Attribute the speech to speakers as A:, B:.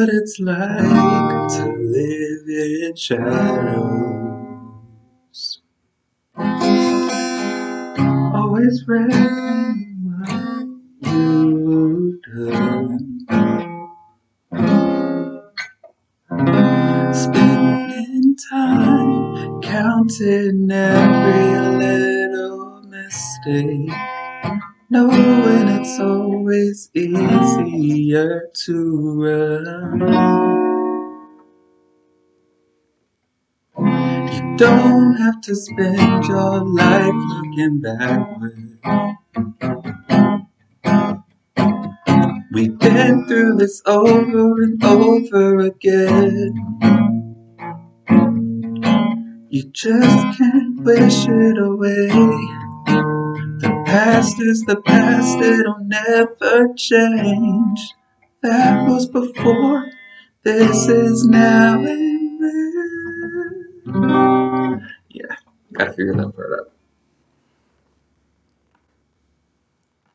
A: what it's like to live in shadows. Always ready what you. Spending time counting every little mistake knowing it's always easier to run. You don't have to spend your life looking backward. We've been through this over and over again. You just can't wish it away past is the past, it'll never change. That was before, this is now and then. Yeah, gotta figure that part out.